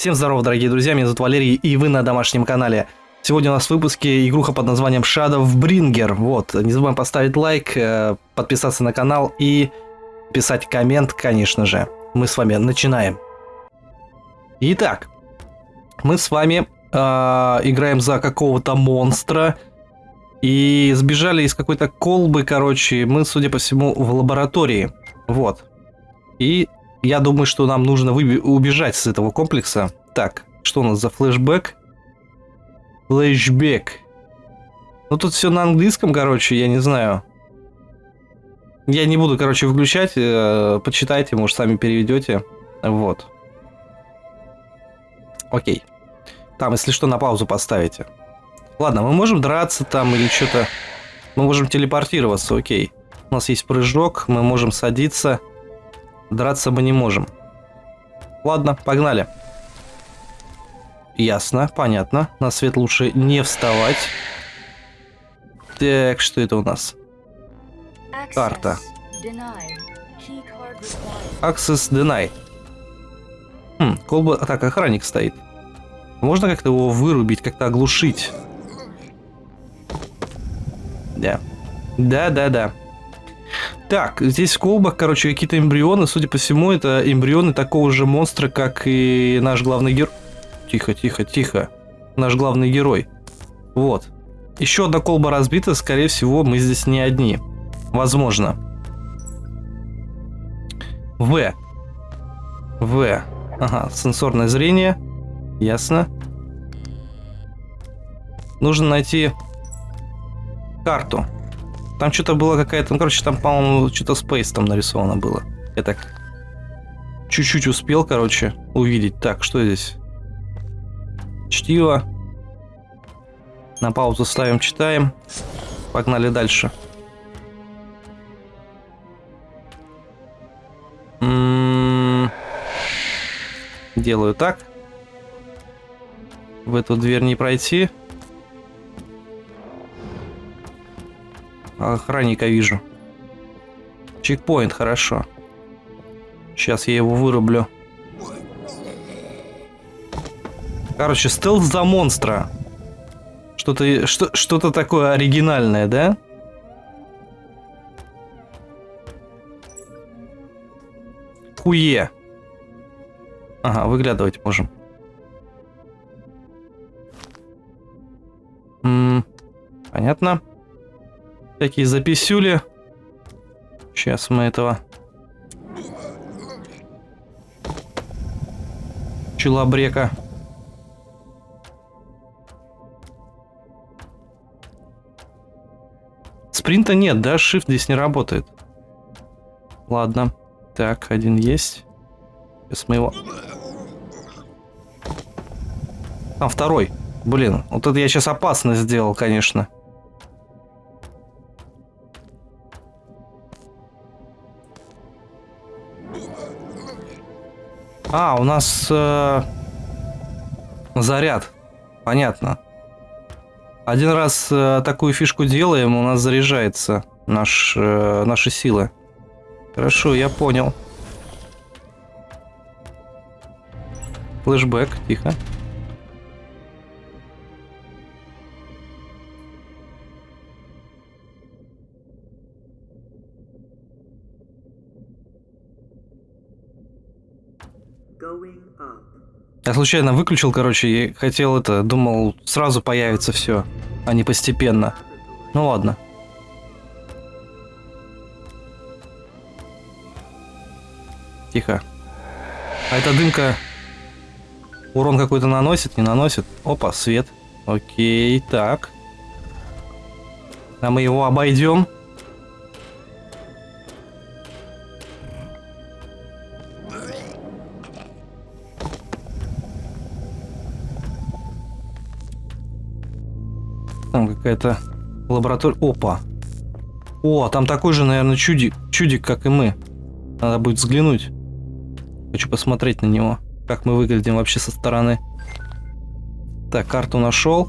Всем здорова, дорогие друзья, меня зовут Валерий, и вы на домашнем канале. Сегодня у нас в выпуске игруха под названием Shadow Bringer. Вот, не забываем поставить лайк, э, подписаться на канал и писать коммент, конечно же. Мы с вами начинаем. Итак, мы с вами э, играем за какого-то монстра. И сбежали из какой-то колбы, короче, мы, судя по всему, в лаборатории. Вот. И я думаю, что нам нужно убежать с этого комплекса. Так, что у нас за флешбэк? Флешбэк. Ну тут все на английском, короче, я не знаю. Я не буду, короче, выключать. Э, почитайте, может, сами переведете. Вот. Окей. Там, если что, на паузу поставите. Ладно, мы можем драться там или что-то... Мы можем телепортироваться, окей. У нас есть прыжок, мы можем садиться. Драться мы не можем. Ладно, погнали. Ясно, понятно. На свет лучше не вставать. Так, что это у нас? Карта. Access denied. Хм, колба... Так, охранник стоит. Можно как-то его вырубить, как-то оглушить? Да. Да-да-да. Так, здесь в колбах, короче, какие-то эмбрионы. Судя по всему, это эмбрионы такого же монстра, как и наш главный герой. Тихо, тихо, тихо. Наш главный герой. Вот. Еще одна колба разбита. Скорее всего, мы здесь не одни. Возможно. В. В. Ага, сенсорное зрение. Ясно. Нужно найти карту. Там что-то было какая-то... Ну, короче, там, по-моему, что-то Space там нарисовано было. Я так чуть-чуть успел, короче, увидеть. Так, что здесь? Чтиво. На паузу ставим, читаем. Погнали дальше. М-м-м. Делаю так. В эту дверь не пройти. Охранника вижу. Чекпоинт, хорошо. Сейчас я его вырублю. Короче, стелс за монстра. Что-то что, что такое оригинальное, да? Хуе. Ага, выглядывать можем. М -м, понятно. Такие записюли. Сейчас мы этого... Челобрека. Спринта нет, да? Shift здесь не работает. Ладно. Так, один есть. Сейчас мы его... Там второй. Блин, вот это я сейчас опасно сделал, конечно. А, у нас э, заряд. Понятно. Один раз э, такую фишку делаем, у нас заряжается наш, э, наши силы. Хорошо, я понял. Флэшбэк, тихо. Я случайно выключил, короче, и хотел это, думал, сразу появится все, а не постепенно. Ну ладно. Тихо. А эта дымка урон какой-то наносит, не наносит? Опа, свет. Окей, так. А мы его обойдем. Там какая-то лаборатория. Опа. О, там такой же, наверное, чудик, чудик, как и мы. Надо будет взглянуть. Хочу посмотреть на него. Как мы выглядим вообще со стороны. Так, карту нашел.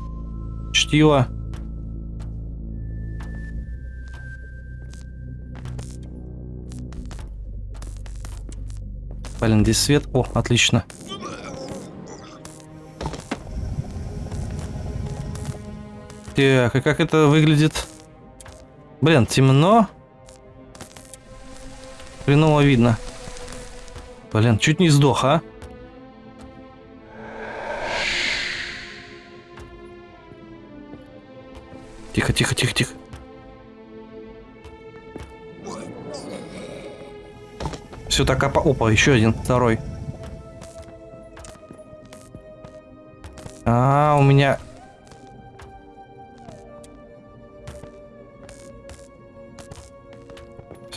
Чтиво. Блин, здесь свет. О, отлично. Так, а как это выглядит? Блин, темно. Хреново видно. Блин, чуть не сдох, а? Тихо, тихо, тихо, тихо. Все так опа... Опа, еще один, второй. А, у меня...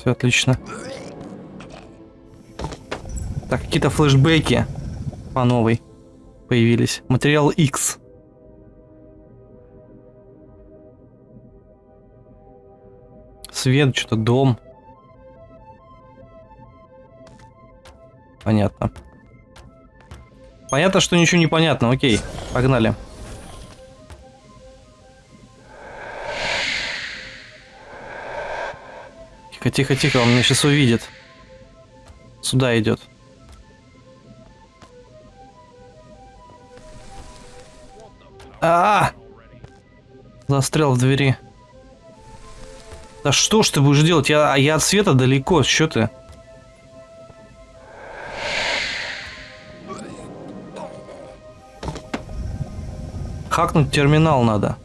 Все отлично. Так, какие-то флешбеки по новой появились. Материал X. Свет, что-то дом. Понятно. Понятно, что ничего не понятно. Окей, погнали. Тихо, тихо, тихо, он меня сейчас увидит. Сюда идет. А, -а, а Застрял в двери. Да что ж ты будешь делать? Я, я от света далеко, что ты? Хакнуть терминал надо.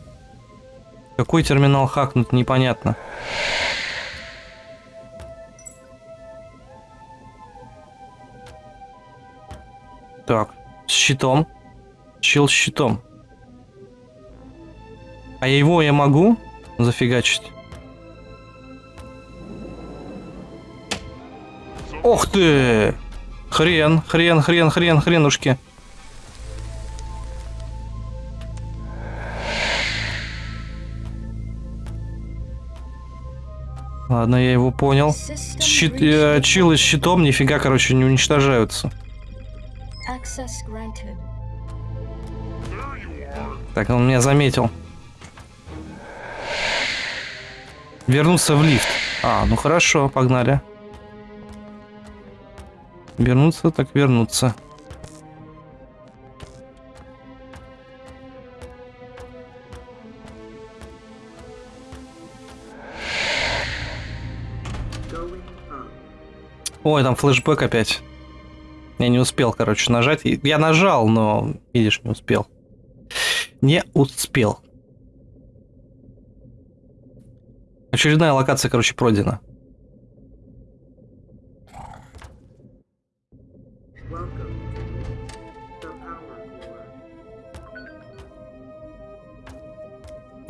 Какой терминал хакнуть, непонятно. Так, с щитом. Чел с щитом. А его я могу зафигачить? Ох ты! Хрен, хрен, хрен, хрен, хренушки. Ладно, я его понял. Щит, э, чилы с щитом нифига, короче, не уничтожаются. Так, он меня заметил. Вернуться в лифт. А, ну хорошо, погнали. Вернуться, так вернуться. Ой, там флешбэк опять. Я не успел, короче, нажать. Я нажал, но, видишь, не успел. Не успел. Очередная локация, короче, пройдена.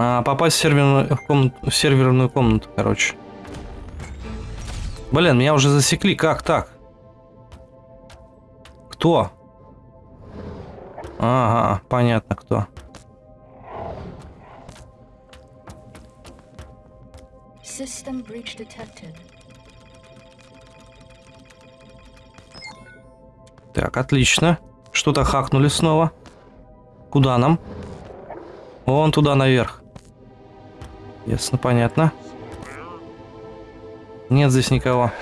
А, попасть в серверную, в, комнату, в серверную комнату, короче. Блин, меня уже засекли. Как так? Кто? Ага, понятно кто. System breach detected. Так, отлично. Что-то хакнули снова. Куда нам? Вон туда наверх. Ясно, понятно. Нет здесь никого.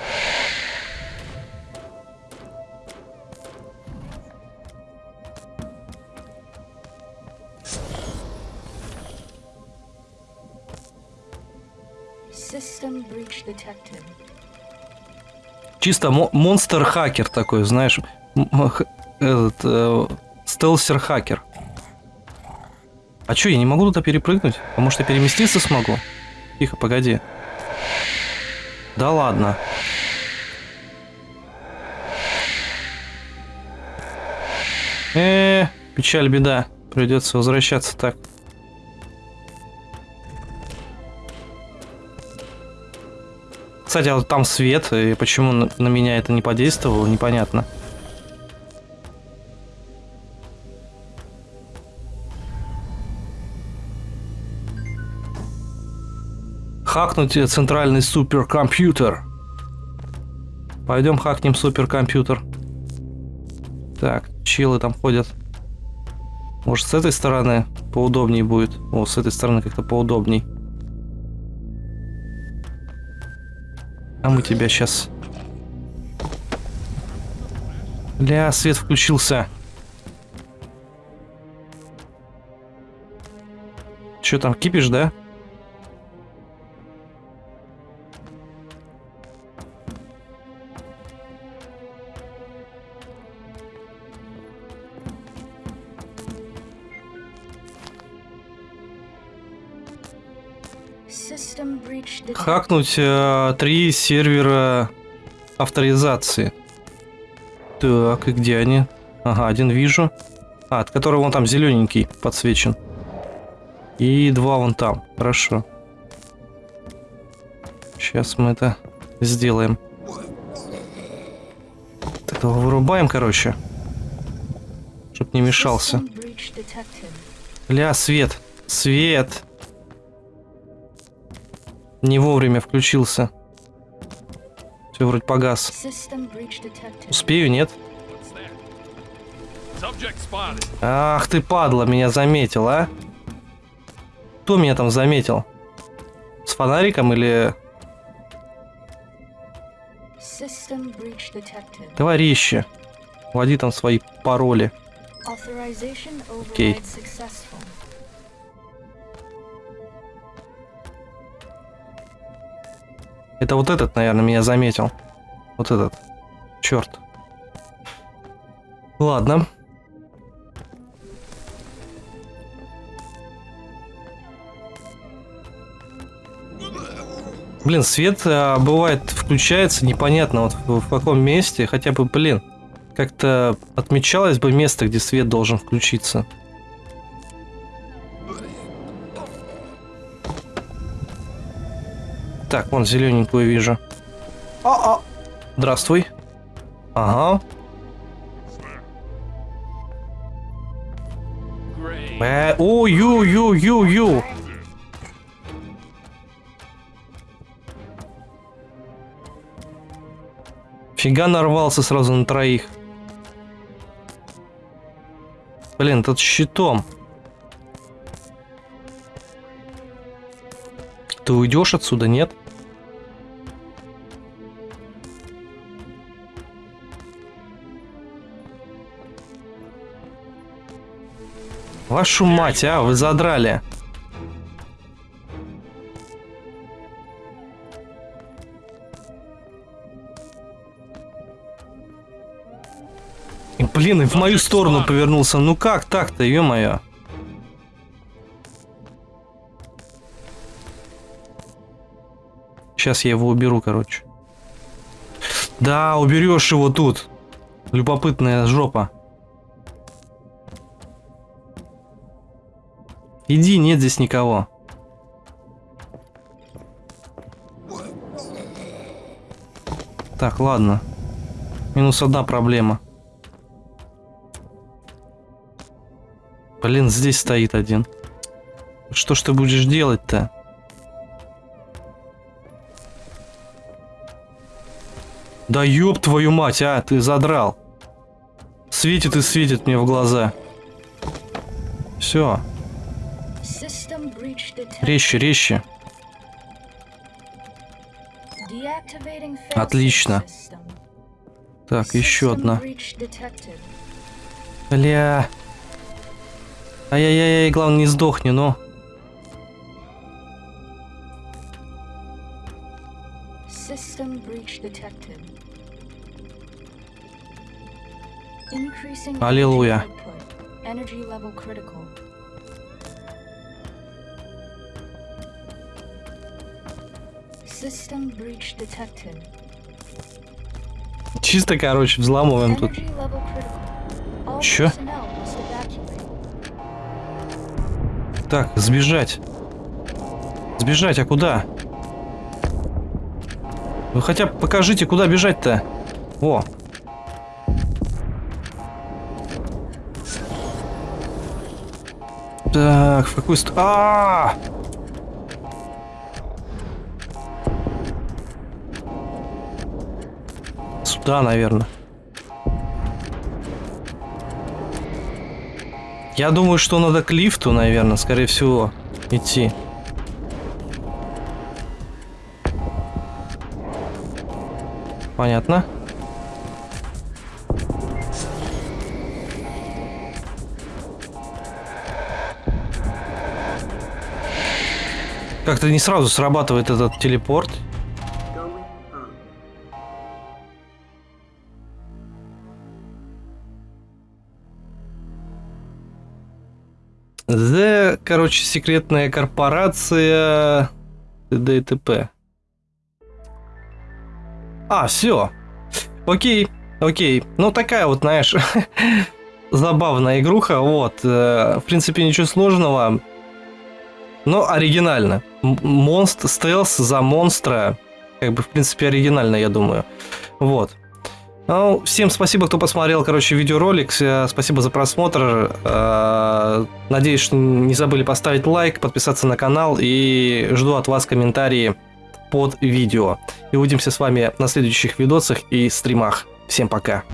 Чисто монстр-хакер такой, знаешь, этот э, стелсер-хакер. А чё, я не могу туда перепрыгнуть? А может я переместиться смогу? Тихо, погоди. Да ладно. Э, -э печаль, беда. Придется возвращаться так. Кстати, а там свет, и почему на меня это не подействовало, непонятно. хакнуть центральный суперкомпьютер. Пойдем хакнем суперкомпьютер. Так, чилы там ходят. Может, с этой стороны поудобнее будет? О, с этой стороны как-то поудобней. А мы тебя сейчас... Ля, свет включился. Что там, кипишь, да? Хакнуть э, три сервера авторизации. Так, и где они? Ага, один вижу. А, от которого вон там зелененький подсвечен. И два вон там. Хорошо. Сейчас мы это сделаем. Вот Этого вырубаем, короче. Чтоб не мешался. Ля, свет. Свет. Не вовремя включился. Все, вроде погас. Успею, нет? Ах ты, падла, меня заметил, а? Кто меня там заметил? С фонариком или товарищи? Вводи там свои пароли. Authorization Окей. override Это вот этот, наверное, меня заметил. Вот этот. Черт. Ладно. Блин, свет а, бывает включается непонятно вот в, в каком месте, хотя бы, блин, как-то отмечалось бы место, где свет должен включиться. Так, вон зелененькую вижу. А-а. Здравствуй. Ага. Э, Ой-ю-ю-ю-ю. Фига нарвался сразу на троих. Блин, тут щитом. Ты уйдешь отсюда, нет? Вашу мать, а, вы задрали. Блин, и в мою сторону повернулся. Ну как так-то, ё-моё. Сейчас я его уберу, короче. Да, уберешь его тут. Любопытная жопа. Иди, нет здесь никого. Так, ладно. Минус одна проблема. Блин, здесь стоит один. Что ж ты будешь делать-то? Да ёб твою мать, а, ты задрал. Светит и светит мне в глаза. Все, резче, резче. Отлично. Так, еще одна. Бля. Ай-яй-яй, главное не сдохни, но. System detected. Чисто, короче, взламываем тут. Чё? Так, сбежать. Сбежать, а куда? Вы хотя бы покажите, куда бежать-то. О. Так, в какую сторону? А! Сюда, наверное. Я думаю, что надо к лифту, наверное, скорее всего, идти. Понятно. Как-то не сразу срабатывает этот телепорт. The, короче, секретная корпорация т.д. А, все. Окей, окей. Ну, такая вот, знаешь, забавная игруха. Вот. э, В принципе, ничего сложного. Но оригинально. Монст, стелс за монстра. Как бы, в принципе, оригинально, я думаю. Вот. Ну, всем спасибо, кто посмотрел, короче, видеоролик. Э, Спасибо за просмотр. Э, Надеюсь, что не забыли поставить лайк, подписаться на канал и жду от вас комментарии под видео. И увидимся с вами на следующих видосах и стримах. Всем пока.